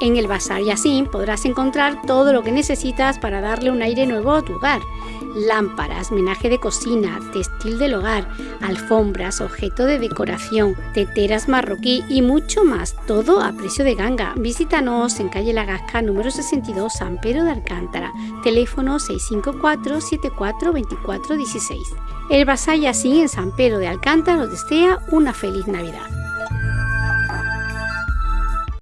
En el Bazar Yassin podrás encontrar todo lo que necesitas para darle un aire nuevo a tu hogar. Lámparas, menaje de cocina, textil del hogar, alfombras, objeto de decoración, teteras marroquí y mucho más, todo a precio de ganga. Visítanos en calle La Gasca número 62 San Pedro de Alcántara, teléfono 654 74 24 16. El Bazar Yassin en San Pedro de Alcántara os desea una feliz Navidad.